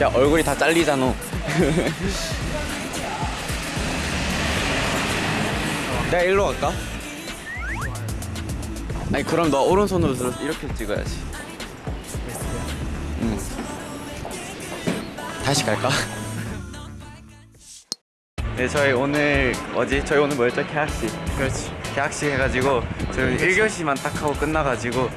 야 얼굴이 다 잘리잖아 내가 일로 갈까? 아니 그럼 너 오른손으로 들어. 이렇게 찍어야지. 응. 다시 갈까? 네 저희 오늘 어지 저희 오늘 뭐였죠? 계약식. 그렇지. 계약식 해가지고 저희 1교시만 딱 하고 끝나가지고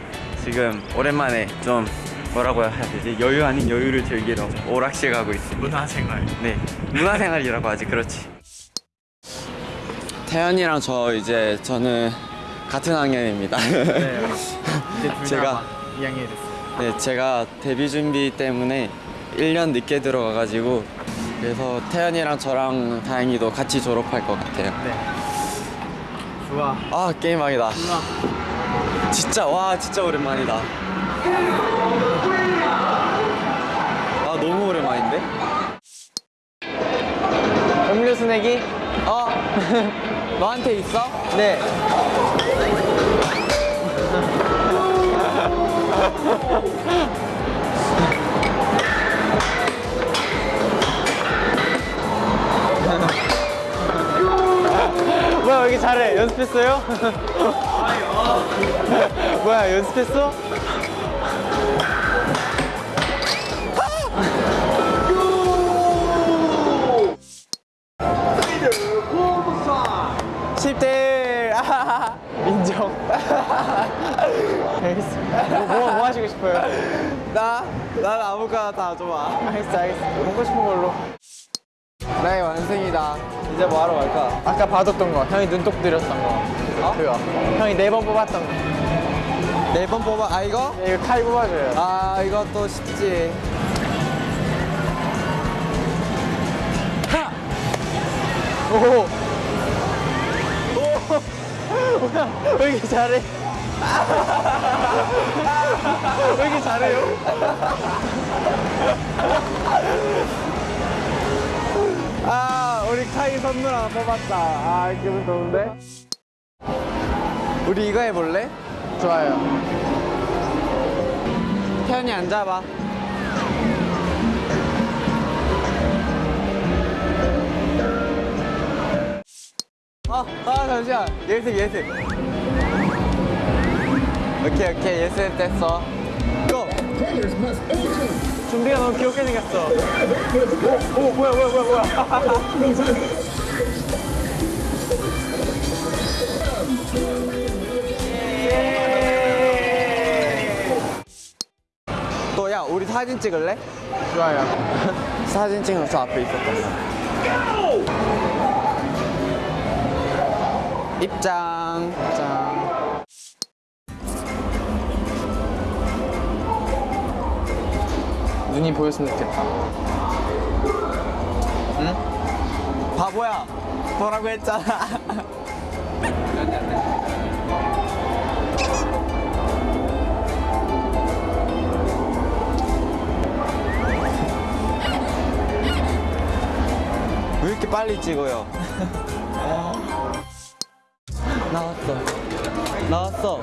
지금 오랜만에 좀 뭐라고 해야 되지? 여유 아닌 여유를 즐기러 오락실 가고 있습니다. 문화생활. 네. 문화생활이라고 하지 그렇지 태연이랑 저 이제 저는 같은 학년입니다. 네 이제 둘 제가- 다 2학년이 됐어요. 네 제가 데뷔 준비 때문에 1년 늦게 들어가가지고 그래서 태연이랑 저랑 다행히도 같이 졸업할 것 같아요. 네. 좋아. 아 게임하기다. 누나 진짜 와 진짜 오랜만이다. 아 너무 오랜만인데? 음료수 내기? 어 너한테 있어 네 뭐야 여기 잘해 연습했어요? 뭐야 연습했어? 아 알겠어 알겠어 먹고 싶은 걸로. 나의 완성이다. 이제 뭐 하러 갈까? 아까 봐줬던 거. 형이 눈독 들였던 거. 어? 그거. 형이 네 번 뽑았던 거. 네 번 뽑아. 아 이거? 네, 이거 칼 뽑아줘요. 아 이것도 쉽지. 오! 오! 뭐야? 왜 이렇게 잘해 왜 이렇게 잘해요? 아 우리 카이 선물 하나 뽑았다 아 기분 좋은데? 우리 이거 해볼래? 좋아요 태연이 앉아봐 아, 아 잠시만 예습 예습 오케이 오케이. 예습 됐어. 고! 준비가 너무 귀엽게 생겼어. 오, 오 뭐야 뭐야 뭐야 뭐야. 또야 우리 사진 찍을래? 좋아요. 사진 찍는 저 앞에 있었던 거. 입장 눈이 보였으면 좋겠다. 바보야 뭐라고 했잖아. 왜 이렇게 빨리 찍어요? 나왔어. 나왔어.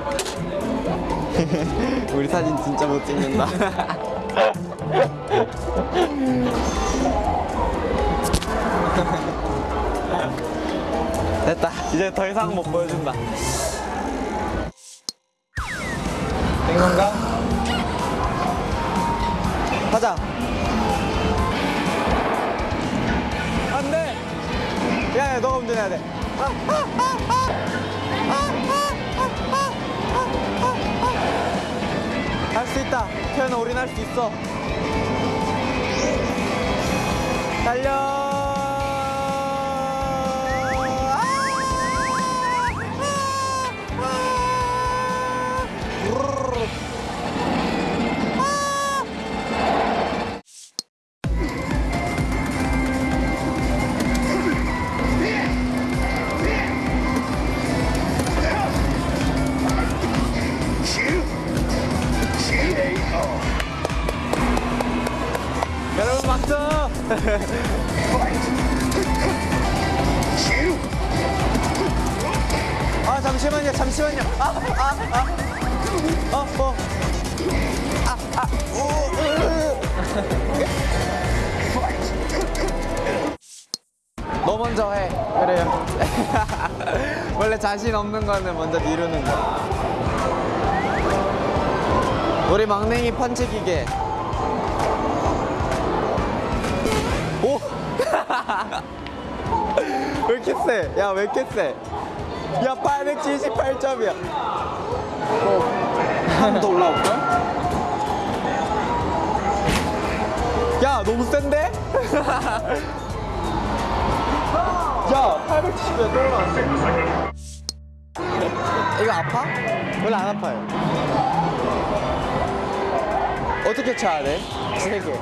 우리 사진 진짜 못 찍는다 됐다. 이제 더 이상 못 보여준다. 된 건가? 가자. 안돼! 야야 너가 운전해야 돼. 할수 있다. 태연아 우린 할 수 있어 달려 자신 없는 거는 먼저 미루는 거야. 우리 막냉이 펀치 기계. 오! 왜 이렇게 세? 야, 왜 이렇게 세? 야, 878점이야. 한번더 올라올까? 야, 너무 센데? 야, 870에 또 올라왔어. 이거 아파? 원래 안 아파요. 어떻게 쳐야 돼? 세 개.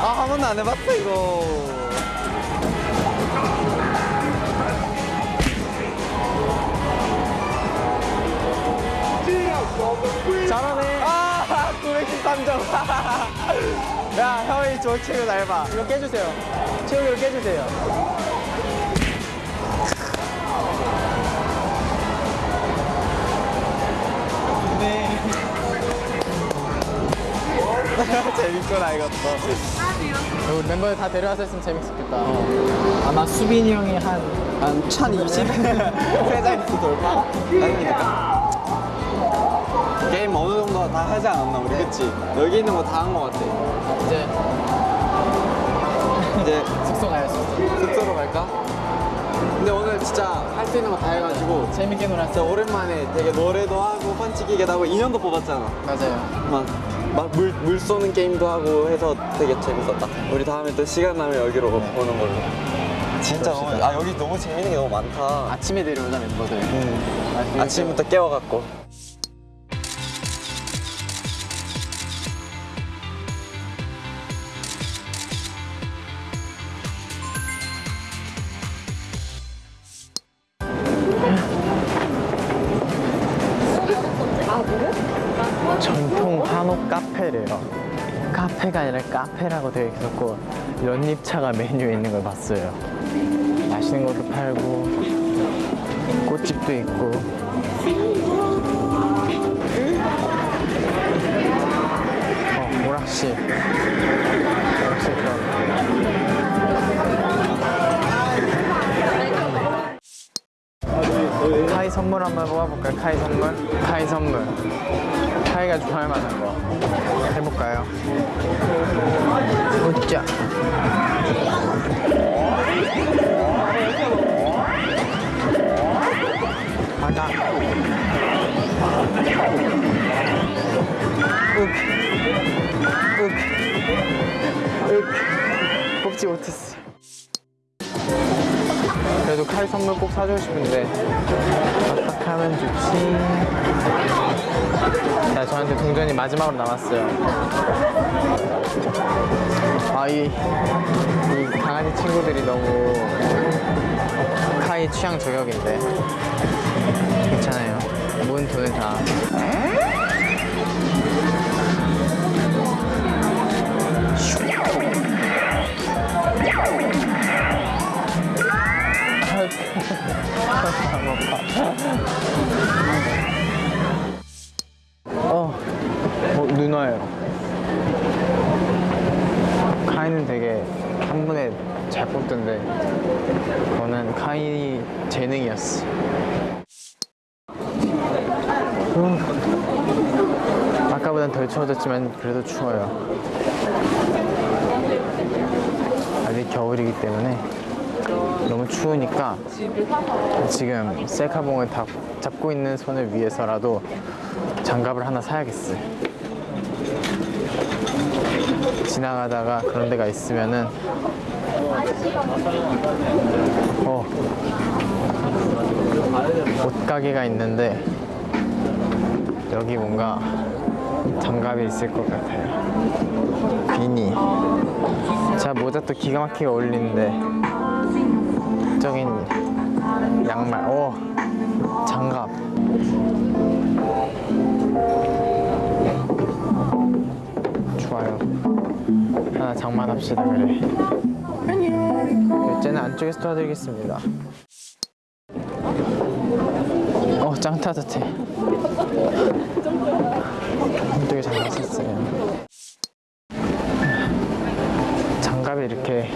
아, 한 번도 안 해봤어, 이거. 잘하네. 아, 913점. 야, 형이 저 친구 닮아. 이거 깨주세요. 체육이로 깨주세요. 재밌구나, 이것도. 우리 멤버들 다 데려와서 했으면 재밌었겠다. 아마 수빈이 형이 한 한 1020? 세 자릿수 돌파? 아닙니까? 게임 어느 정도 다 하지 않았나, 우리, 그치? 여기 있는 거 다 한 거 같아. 이제 이제 숙소 가야지. 숙소로 갈까? 근데 오늘 진짜 할 수 있는 거 다 해가지고 재밌게 놀았어. 오랜만에 되게 노래도 하고 펀치기계도 하고 인형도 뽑았잖아 맞아요. 막, 막 물, 물 쏘는 게임도 하고 해서 되게 재밌었다 우리 다음에 또 시간 나면 여기로 오는 걸로 진짜 너무, 아 여기 너무 재밌는 게 너무 많다 아침에 데려오자 멤버들. 음. 아침부터 깨워갖고 카페가 아니라 카페라고 되어 있었고 연잎차가 메뉴에 있는 걸 봤어요. 맛있는 것도 팔고 꽃집도 있고. 어, 오락실. 오락실. 카이 선물 한번 뽑아볼까요? 카이 선물? 카이 선물. 카이가 좋아할 만한 거. 해볼까요? 웃자. 가자. 윽. 윽. 윽. 뽑지 못했어. 그래도 칼 선물 꼭 사주고 싶은데. 어떡하면 좋지? 자 저한테 동전이 마지막으로 남았어요. 아이 이 강아지 친구들이 너무 카이 취향 저격인데. 괜찮아요. 모은 돈을 다 어, 어 누나예요. 카이는 되게 한 번에 잘 뽑던데 저는 카이 재능이었어. 음. 아까보단 덜 추워졌지만 그래도 추워요. 아직 겨울이기 때문에 너무 추우니까 지금 셀카봉을 다 잡고 있는 손을 위해서라도 장갑을 하나 사야겠어요. 지나가다가 그런 데가 있으면은 어 옷가게가 있는데 여기 뭔가 장갑이 있을 것 같아요. 비니. 자 모자 또 기가 막히게 어울리는데 적인 양말. 오 장갑. 좋아요. 하나 장만합시다 그래. 결제는 안 안쪽에서 도와드리겠습니다. 어, 짱 따뜻해. 안쪽에 장갑 썼어요. 장갑이 이렇게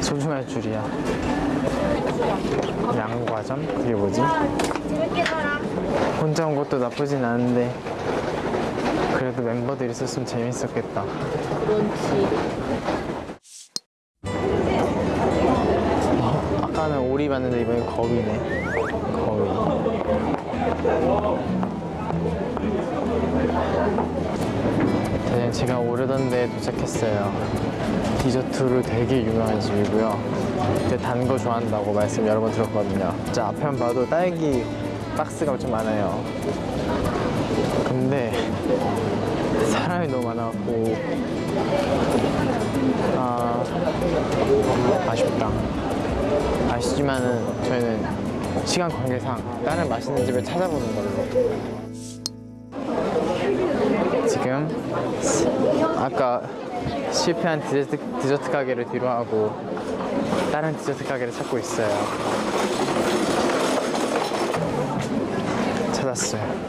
소중 할 줄이야. 양과점? 그게 뭐지? 혼자 온 것도 나쁘진 않은데 그래도 멤버들이 있었으면 재밌었겠다. 어, 아까는 오리 봤는데 이번엔 거위네. 거위. 네, 제가 오르던 데에 도착했어요. 디저트로 되게 유명한 집이고요. 근데 단 거 좋아한다고 말씀 여러 번 들었거든요. 진짜 앞에만 봐도 딸기 박스가 좀 많아요. 근데 사람이 너무 많아갖고 아 아쉽다. 아쉽지만은 저희는 시간 관계상 다른 맛있는 집을 찾아보는 걸로. 지금 아까 실패한 디저트, 디저트 가게를 뒤로 하고 다른 디저트 가게를 찾고 있어요. 찾았어요.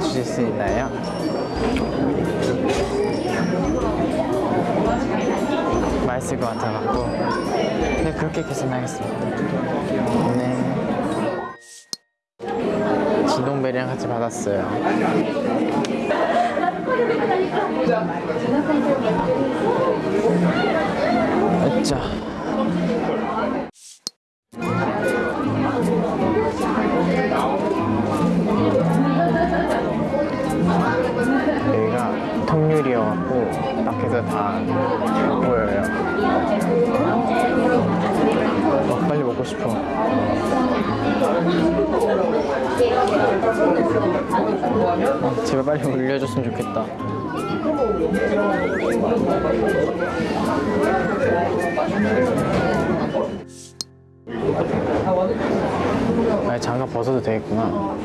주실 수 있나요? 맛있을 것 같아갖고. 네 그렇게 계산하겠습니다. 네. 진동벨이랑 같이 받았어요. 으짜 여기가 통유리여갖고 밖에서 다 보여요. 어, 빨리 먹고 싶어. 어, 제발 빨리 올려줬으면 좋겠다 아 장갑 벗어도 되겠구나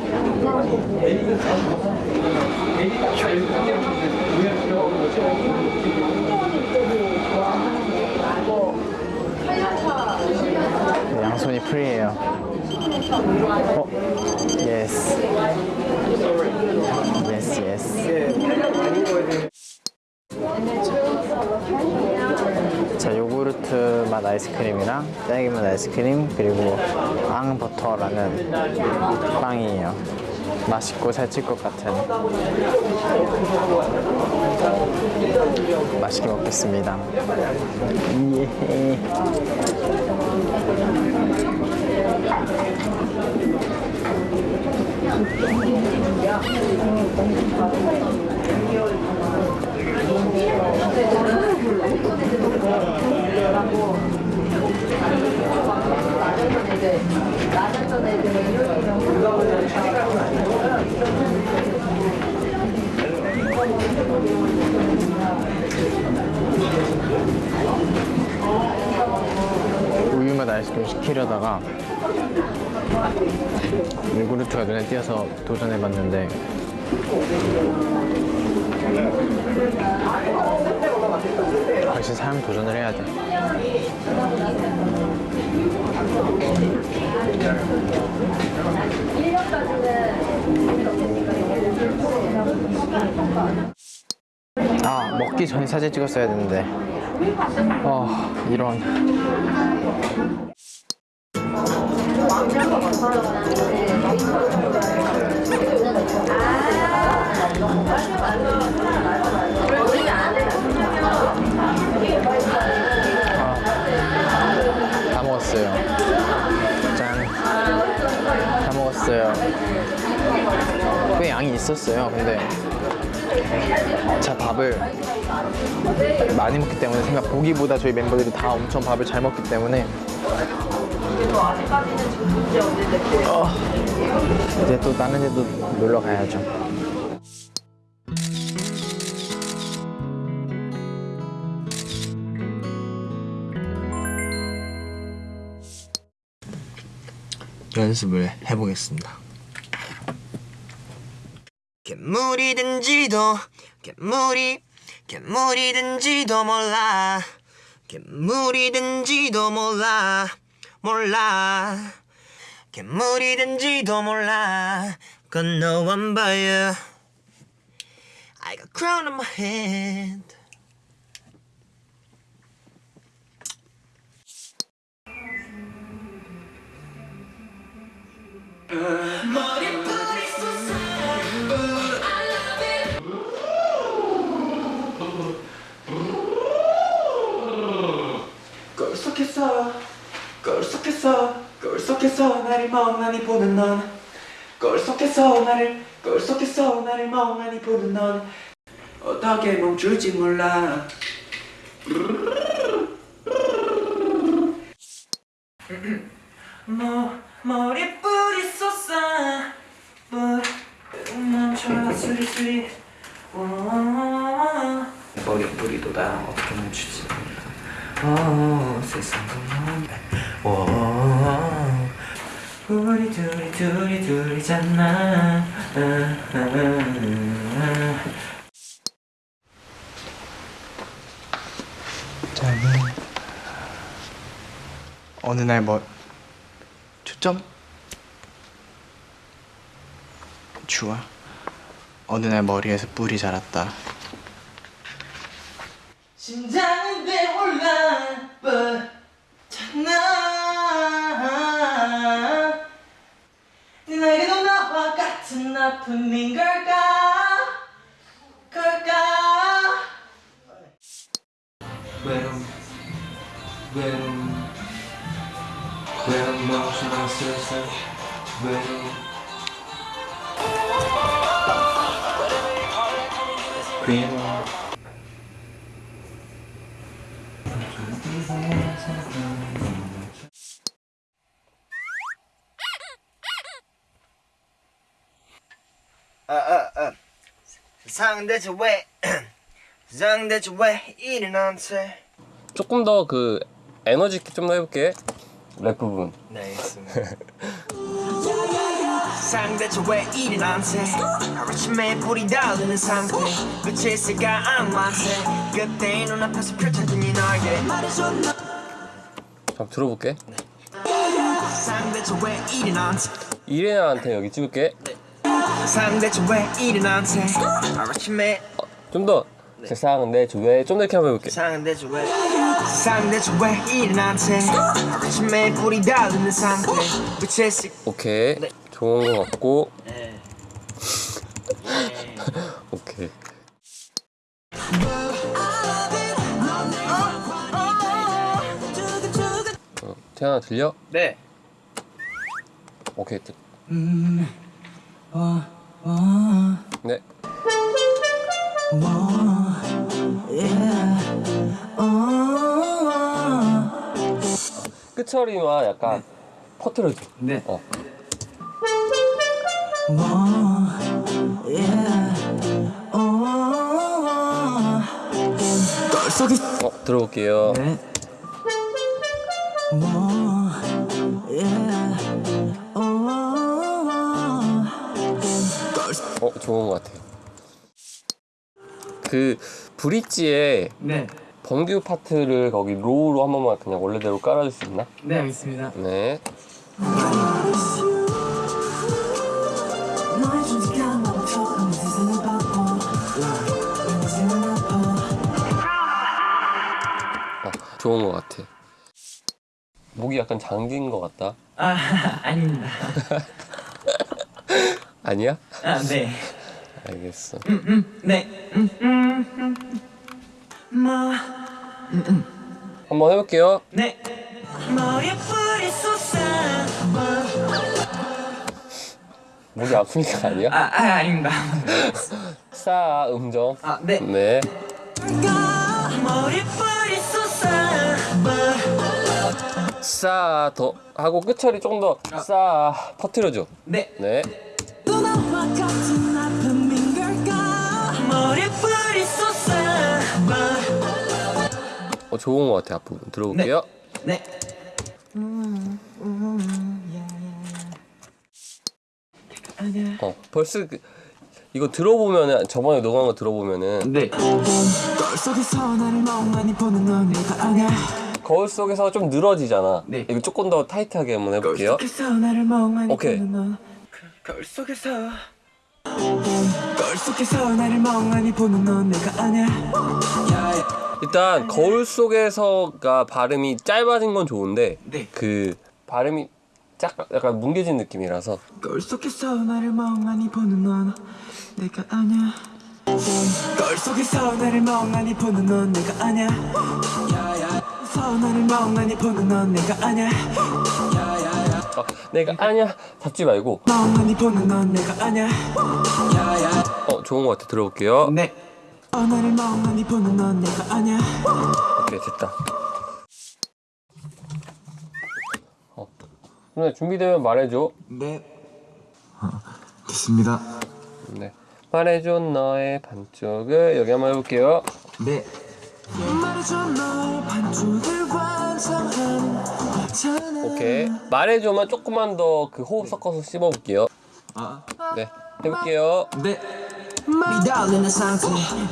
양손이 free해요. 어? yes yes. 자, 요구르트 맛 아이스크림이랑 맛 아이스크림 그리고 앙버터라는 빵이에요. 맛있고 살찔 것 같은. 맛있게 먹겠습니다. 예. 우유맛 아이스크림 시키려다가 요구르트가 눈에 띄어서 도전해봤는데 역시 사람 도전을 해야 돼. 아 먹기 전에 사진 찍었어야 되는데 어 이런 다 먹었어 먹었어요. 양이 있었어요. 근데 제가 밥을 많이 먹기 때문에 생각 보기보다 저희 멤버들이 다 엄청 밥을 잘 먹기 때문에 어, 이제 또 다른 데도 놀러 가야죠. 연습을 해보겠습니다. 괴물이든지도 괴물이 괴물이든지도 몰라. 괴물이든지도 몰라. 몰라. 괴물이든지도 몰라. Cause no one but you. I got crown on my head 꼴속했어 꼴속했어. 꼴속했어. 나를 멍하니 보는 넌. 꼴속했어. 나를 꼴속했어. 나를 멍하니 보는 넌. 어떻게 멈출지 몰라. 머, 머리뿌리 쏟아 물 멈춰라 수리수리. 머리뿌리도 나 어떻게 멈추지 어, 오, 우리 둘이 둘이 둘이잖아 아. 저는 어느 날 뭐 초점? 주아 어느 날 머리에서 뿔이 자랐다. 심장 아픔인 걸까 걸까 외로움 외로움 외로움 멈추나 슬슬 외로움 외로움 상 대체 왜? 세상 대체 왜 이리 나한테 조금 더 그 에너지 있게 좀 더 해볼게. 랩 부분. 네 알겠습니다. 세상 대체 왜 이리 나한테 하루아침에 불이 달리는 상태. 빛이 있을까 악마한테 그때 눈앞에서 이 날개 한번 들어볼게. 나한테 이레나한테 여기 찍을게. 세 상 대체 왜 이리 나한테? 하루아침에. 좀더. 세상은 내 주위에 좀더 이렇게 한번 해볼게 세상 대체 왜 세상 대체 왜 이리 나한테? 하루아침에 불이 달리는 상태. 있을 오케이. 네. 좋은 거 같고. 네. 오케이. 어, 태연아 들려? 네. 오케이 들- 네 끝처리와 약간 퍼트려줘 네. 어. 어, 들어볼게요. 네. 좋은 것 같아요. 그 브릿지에 네. 번규 파트를 거기 로우로 한 번만 그냥 원래대로 깔아줄 수 있나? 네 알겠습니다 네. 어, 좋은 것 같아. 목이 약간 잠긴 것 같다. 아 아닙니다 아니야? 아네 알겠어. 네. 한번 해볼게요. 네. 목이 아프니까 아니야? 아, 아 아닙니다. 사 음정. 아, 네. 네. 싸더 하고 끝처리 조금 더싸 퍼트려줘. 네. 네. 어 좋은 것 같아 앞부분 들어볼게요. 네. 어 벌써 그- 이거 들어보면은 저번에 녹음한 거 들어보면은 네. 속에서 나를 멍하니 보는 넌 내가 아냐 거울 속에서 좀 늘어지잖아. 네. 이거 조금 더 타이트하게 한번 해볼게요. 속에서 나를 멍하니 오케이. 보는 넌 거울 속에서 일단 거울 속에서가 발음이 짧아진 건 좋은데 네. 그 발음이 짝 약간 뭉개진 느낌이라서. 거울 속에서 나를 멍하니 보는 넌 내가 아냐. 거울 속에서 나를 멍하니 보는 넌 내가 아냐. 서 나를 멍하니 보는 넌 내가 아냐. 어, 내가 아냐 잡지 말고 멍하니 보는 넌 내가 아냐 어 좋은 것 같아 들어볼게요. 네. 어 나를 멍하니 보는 넌 내가 아냐 오케이 됐다. 어. 준비되면 말해줘. 네. 됐습니다. 네. 말해줘 너의 반쪽을 여기 한번 해볼게요. 네. 오케이. 말해줘만 조금만 더 그 호흡 섞어서 씹어볼게요. 아. 네. 해볼게요. 네. 미달리는 상태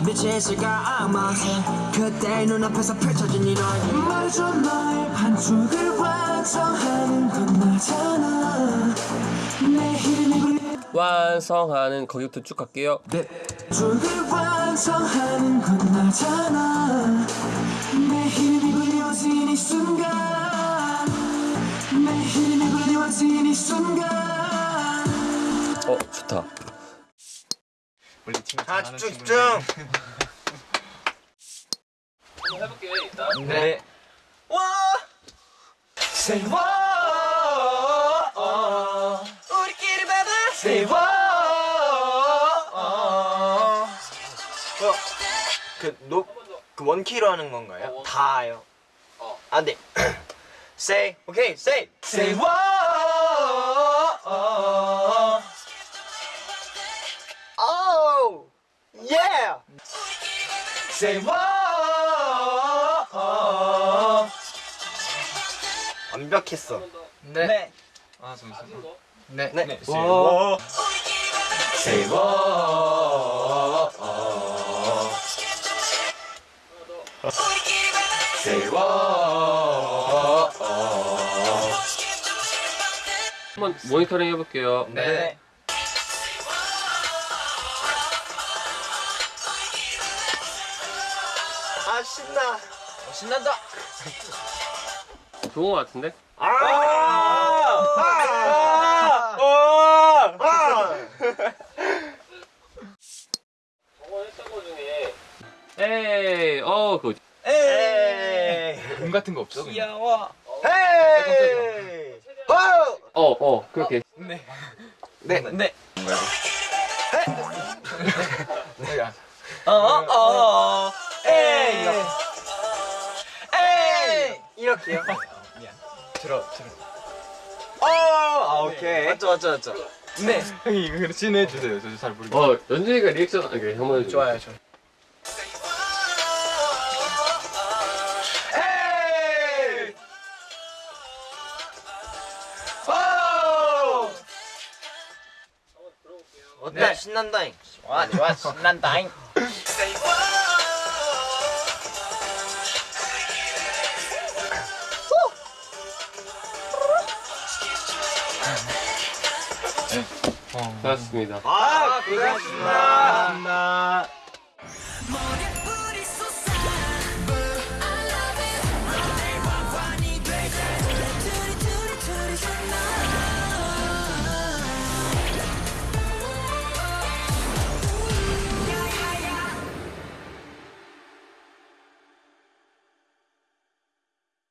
빛의 세가 아마세 그때 눈앞에서 펼쳐진 이 너의 말해줘 너의 반쪽을 완성하는 건 나잖아 내 이름이 완성하는 거기부터 쭉 갈게요. 네. 반쪽을 완성하는 건 나잖아. 내 이름이 불리워진 이 순간. 내 이름이 불리워진 이 순간. 어 좋다. 다 집중 집중. 해볼게요 일단. 네. Say what 우리끼리 baby Say 그 노 그 원키로 하는 건가요? 다요. 아 네. say 오케이 say Say what oh yeah. Say what 완벽했어. 네. 아 잠시만. 네. 네. 와. 와. Say what Say what 한번 모니터링 해볼게요. 네. 아 신나. 신난다. 좋은 것 같은데? 아! 아! 아! 에이 어 그거 에이. 금 같은 거 없어? 귀여워. 헤이. 어! 어 어 그렇게 네. 네. 네. 내가 어, 어. 에이. 에이. 이렇게요. 들어 들어. 어, 아, 오케이. 맞죠, 맞죠, 맞죠. 네. 형이 이거 그렇게 해 주세요. 저잘 모르겠어요. 어 연준이가 리액션 이렇게 한번. 좋아요, 좋아요. 어때? 신난다잉. 좋아, 좋아, 신난다잉. 고맙습니다. 아, 고생하셨습니다.